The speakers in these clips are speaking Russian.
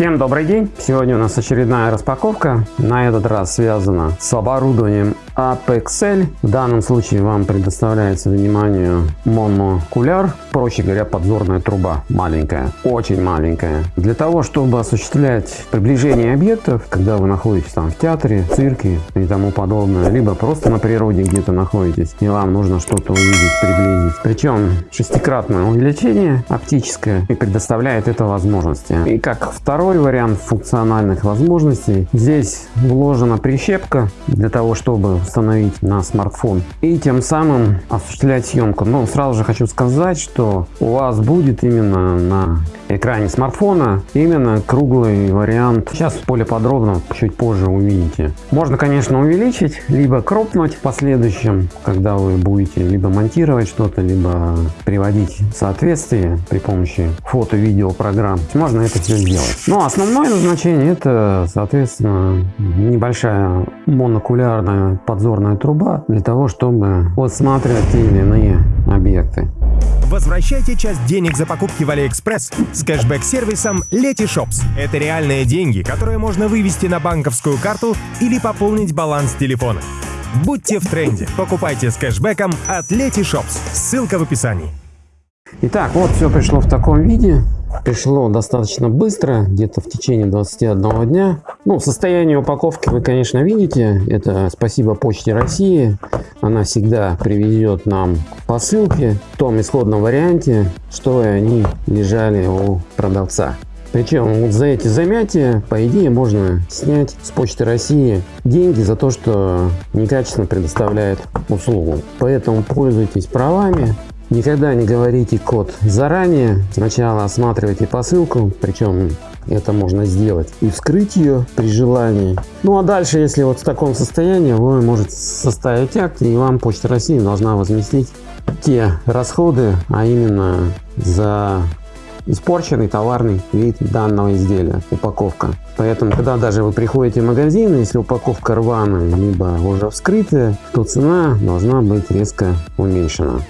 Всем добрый день! Сегодня у нас очередная распаковка. На этот раз связана с оборудованием Apexel. В данном случае вам предоставляется вниманию монокуляр, проще говоря, подзорная труба маленькая, очень маленькая. Для того, чтобы осуществлять приближение объектов, когда вы находитесь там в театре, цирке и тому подобное, либо просто на природе где-то находитесь, и вам нужно что-то увидеть, приблизить. Причем шестикратное увеличение оптическое и предоставляет это возможности. И как второй вариант функциональных возможностей, здесь вложена прищепка для того, чтобы установить на смартфон и тем самым осуществлять съемку. Но сразу же хочу сказать, что у вас будет именно на экране смартфона именно круглый вариант. Сейчас более подробно чуть позже увидите. Можно, конечно, увеличить, либо кропнуть в последующем, когда вы будете либо монтировать что-то, либо приводить в соответствие при помощи фото-видео программ. Можно это все сделать. Но основное назначение это, соответственно, небольшая монокулярная подзорная труба для того, чтобы отсматривать те или иные объекты. Возвращайте часть денег за покупки в AliExpress с кэшбэк-сервисом Letyshops. Это реальные деньги, которые можно вывести на банковскую карту или пополнить баланс телефона. Будьте в тренде. Покупайте с кэшбэком от Letyshops. Ссылка в описании. Итак, вот все пришло в таком виде. Пришло достаточно быстро, где-то в течение 21 дня. Ну, состояние упаковки вы, конечно, видите. Это спасибо Почте России. Она всегда привезет нам посылки в том исходном варианте, что они лежали у продавца. Причем вот за эти замятия, по идее, можно снять с Почты России деньги за то, что некачественно предоставляет услугу. Поэтому пользуйтесь правами, Никогда не говорите код заранее. Сначала осматривайте посылку, причем это можно сделать и вскрыть ее при желании. Ну а дальше, если вот в таком состоянии, вы можете составить акт и вам Почта России должна возместить те расходы, а именно за испорченный товарный вид данного изделия, упаковка. Поэтому, когда даже вы приходите в магазин, если упаковка рваная, либо уже вскрытая, то цена должна быть резко уменьшена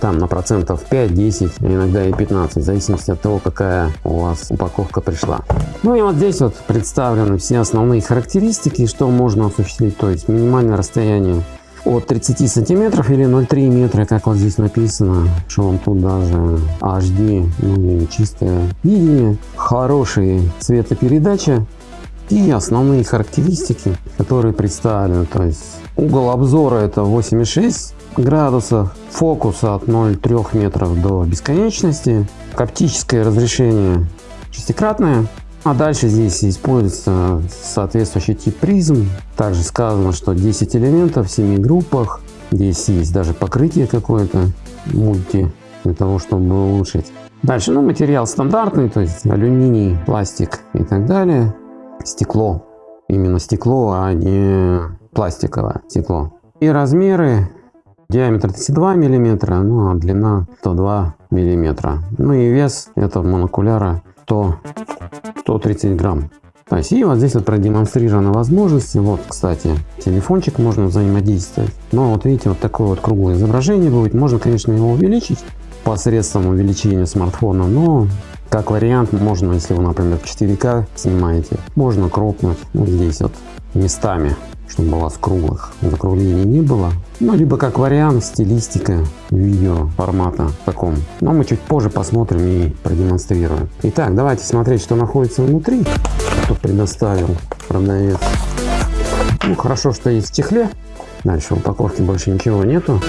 там на процентов 5, 10, а иногда и 15, в зависимости от того, какая у вас упаковка пришла. Ну и вот здесь вот представлены все основные характеристики, что можно осуществить, то есть минимальное расстояние от 30 сантиметров или 0,3 метра, как вот здесь написано, что он тут даже HD, ну и чистое видение, хорошие цветопередача и основные характеристики, которые представлены, то есть угол обзора это 8,6 градусов, фокуса от 0,3 метров до бесконечности, оптическое разрешение шестикратное, а дальше здесь используется соответствующий тип призм. Также сказано, что 10 элементов в 7 группах. Здесь есть даже покрытие какое-то мульти для того, чтобы улучшить. Дальше, ну, материал стандартный, то есть алюминий, пластик и так далее. Стекло. Именно стекло, а не пластиковое стекло. И размеры Диаметр 32 миллиметра, ну а длина 102 миллиметра. Ну и вес этого монокуляра 100, 130 грамм. То есть и вот здесь вот продемонстрированы возможности. Вот, кстати, телефончик можно взаимодействовать. Но вот видите, вот такое вот круглое изображение будет. Можно, конечно, его увеличить посредством увеличения смартфона, но как вариант можно, если вы, например, 4К снимаете, можно кропнуть вот здесь вот местами чтобы вас круглых закруглений не было. Ну, либо как вариант стилистика видео формата таком. Но мы чуть позже посмотрим и продемонстрируем. Итак, давайте смотреть, что находится внутри, что предоставил продавец. Ну, хорошо, что есть в чехле. Дальше в упаковке больше ничего нету.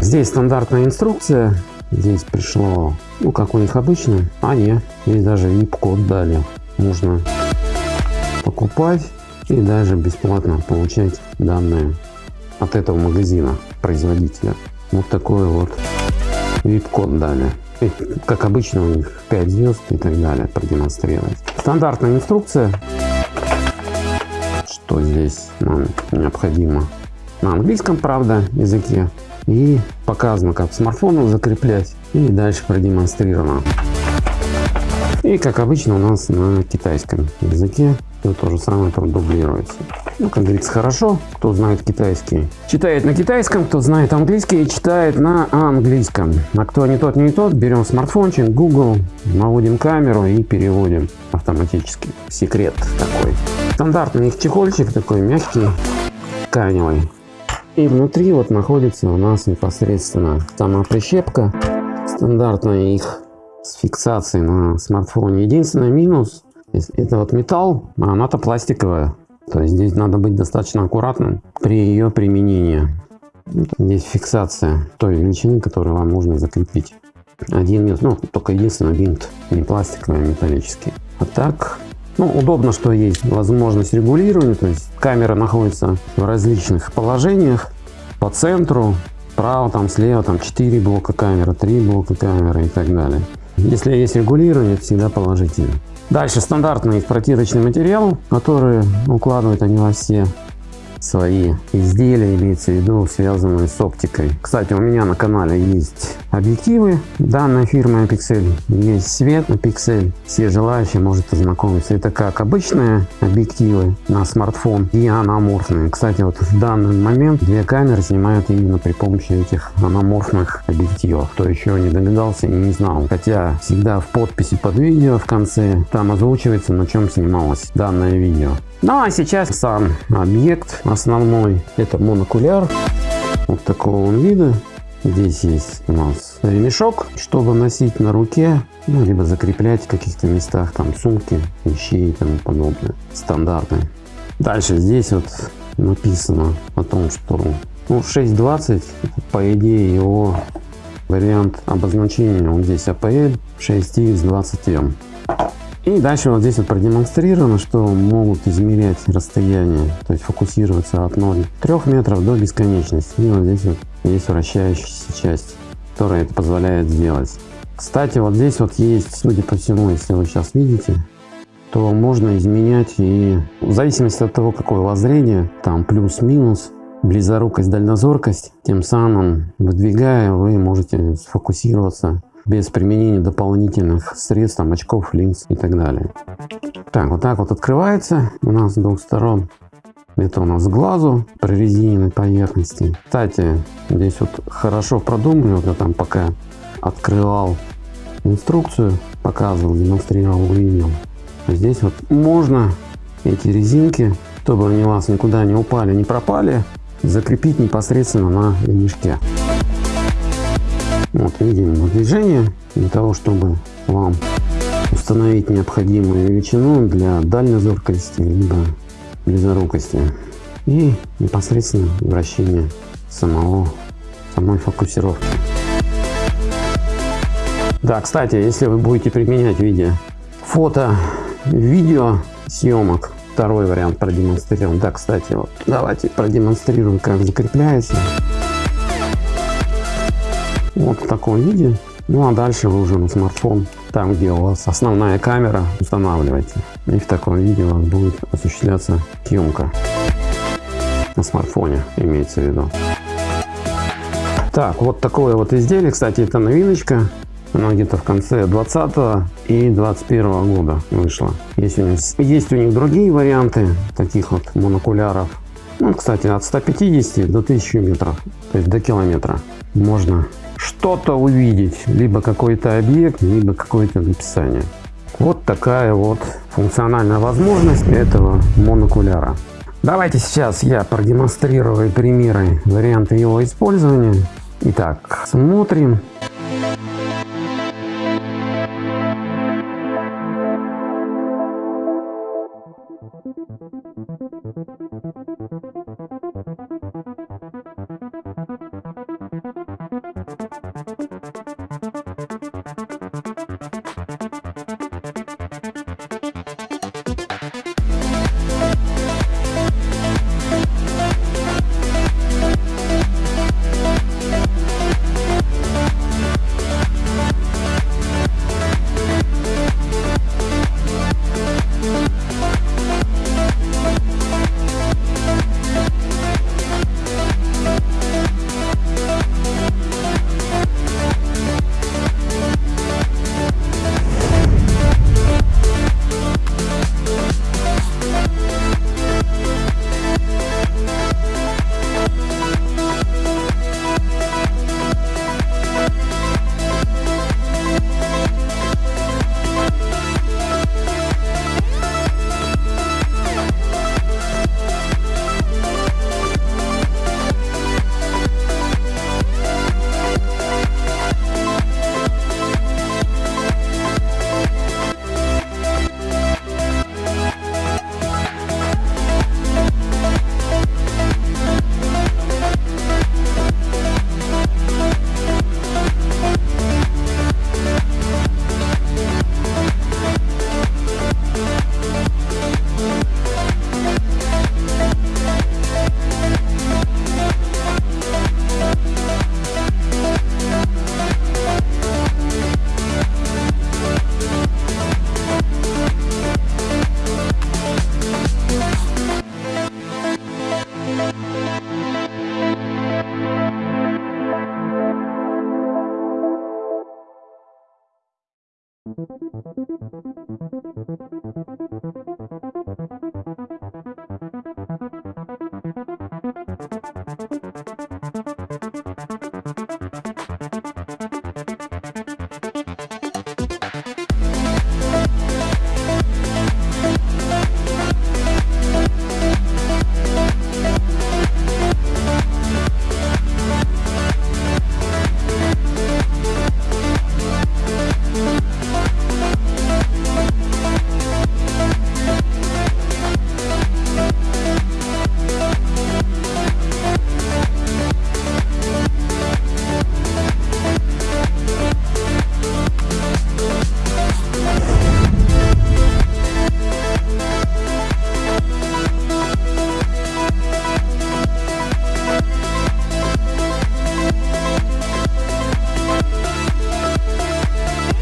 Здесь стандартная инструкция. Здесь пришло ну как у них обычно. А нет, здесь даже VIP-код дали. Можно покупать и даже бесплатно получать данные от этого магазина, производителя. Вот такой вот VIP-код дали. И, как обычно у них 5 звезд и так далее продемонстрировать. Стандартная инструкция, что здесь нам необходимо. На английском, правда, языке. И показано, как смартфону закреплять. И дальше продемонстрировано. И как обычно у нас на китайском языке все то же самое продублируется. Ну, как говорится, хорошо, кто знает китайский. Читает на китайском, кто знает английский, читает на английском. А кто не тот, не тот, берем смартфончик, Google, наводим камеру и переводим автоматически. Секрет такой. Стандартный их чехольчик такой мягкий, тканевый. И внутри вот находится у нас непосредственно сама прищепка. Стандартная их с фиксацией на смартфоне. Единственный минус это вот металл, а она-то пластиковая. То есть здесь надо быть достаточно аккуратным при ее применении. Здесь фиксация той величины, которую вам нужно закрепить. Один минус, ну только единственный винт, не пластиковый, а металлический. А так, ну удобно, что есть возможность регулирования, то есть камера находится в различных положениях по центру, справа, там слева, там 4 блока камеры, 3 блока камеры и так далее. Если есть регулирование, всегда положительно. Дальше стандартный протирочный материал, который укладывают они во все свои изделия, имеется в виду связанные с оптикой. Кстати, у меня на канале есть объективы данной фирмы Pixel, есть свет Pixel. Все желающие может ознакомиться. Это как обычные объективы на смартфон и аноморфные. Кстати, вот в данный момент две камеры снимают именно при помощи этих аноморфных объективов. Кто еще не догадался и не знал. Хотя всегда в подписи под видео в конце там озвучивается на чем снималось данное видео. Ну а сейчас сам объект основной. Это монокуляр. Вот такого он вида. Здесь есть у нас ремешок, чтобы носить на руке, ну, либо закреплять в каких-то местах, там сумки, вещи и тому подобное. Стандартный. Дальше здесь вот написано о том, что ну, 6.20, по идее его вариант обозначения, он здесь APL 6x20M. И дальше вот здесь вот продемонстрировано, что могут измерять расстояние, то есть фокусироваться от 0,3 метров до бесконечности. И вот здесь вот есть вращающаяся часть, которая это позволяет сделать. Кстати, вот здесь вот есть, судя по всему, если вы сейчас видите, то можно изменять и в зависимости от того, какое воззрение, там плюс-минус, близорукость, дальнозоркость, тем самым выдвигая, вы можете сфокусироваться без применения дополнительных средств, там, очков, линз и так далее. Так, вот так вот открывается у нас с двух сторон. Это у нас глазу прорезиненной поверхности. Кстати, здесь вот хорошо продумали, вот я там пока открывал инструкцию, показывал, демонстрировал, увидел. Здесь вот можно эти резинки, чтобы они у вас никуда не упали, не пропали, закрепить непосредственно на ремешке. Вот видим движение для того, чтобы вам установить необходимую величину для дальнозоркости либо близорукости и непосредственно вращение самого самой фокусировки. Да, кстати, если вы будете применять в виде фото, видео съемок, второй вариант продемонстрирован. Да, кстати, вот давайте продемонстрирую, как закрепляется. Вот в таком виде. Ну а дальше вы уже на смартфон, там где у вас основная камера, устанавливаете. И в таком виде у вас будет осуществляться съемка. На смартфоне имеется в виду. Так, вот такое вот изделие. Кстати, это новиночка. Оно где-то в конце 20 и 21 года вышло. Есть у, них, есть у них другие варианты таких вот монокуляров. Ну, кстати, от 150 до 1000 метров, то есть до километра можно что-то увидеть, либо какой-то объект, либо какое-то написание. Вот такая вот функциональная возможность этого монокуляра. Давайте сейчас я продемонстрирую примеры варианты его использования. Итак, смотрим.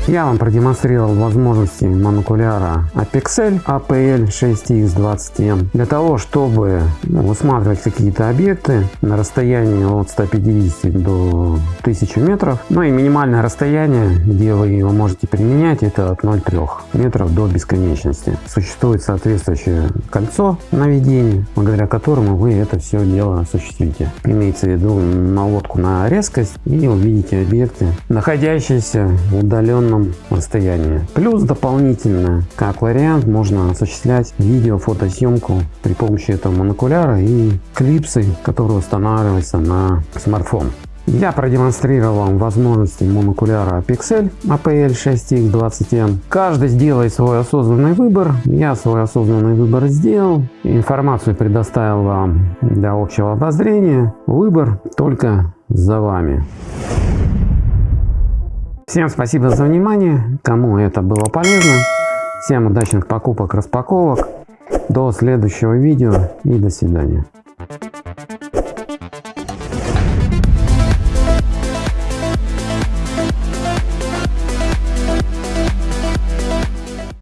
Я вам продемонстрировал возможности монокуляра Apexel APL 6X20M для того, чтобы высматривать какие-то объекты на расстоянии от 150 до 1000 метров. Ну и минимальное расстояние, где вы его можете применять, это от 0,3 метров до бесконечности. Существует соответствующее кольцо наведения, благодаря которому вы это все дело осуществите. Имеется в виду наводку на резкость и увидите объекты, находящиеся в удаленном определенном расстоянии. Плюс дополнительно, как вариант, можно осуществлять видео-фотосъемку при помощи этого монокуляра и клипсы, которые устанавливаются на смартфон. Я продемонстрировал вам возможности монокуляра Pixel APL 6X20M. Каждый сделает свой осознанный выбор. Я свой осознанный выбор сделал. Информацию предоставил вам для общего обозрения. Выбор только за вами. Всем спасибо за внимание, кому это было полезно. Всем удачных покупок, распаковок. До следующего видео и до свидания.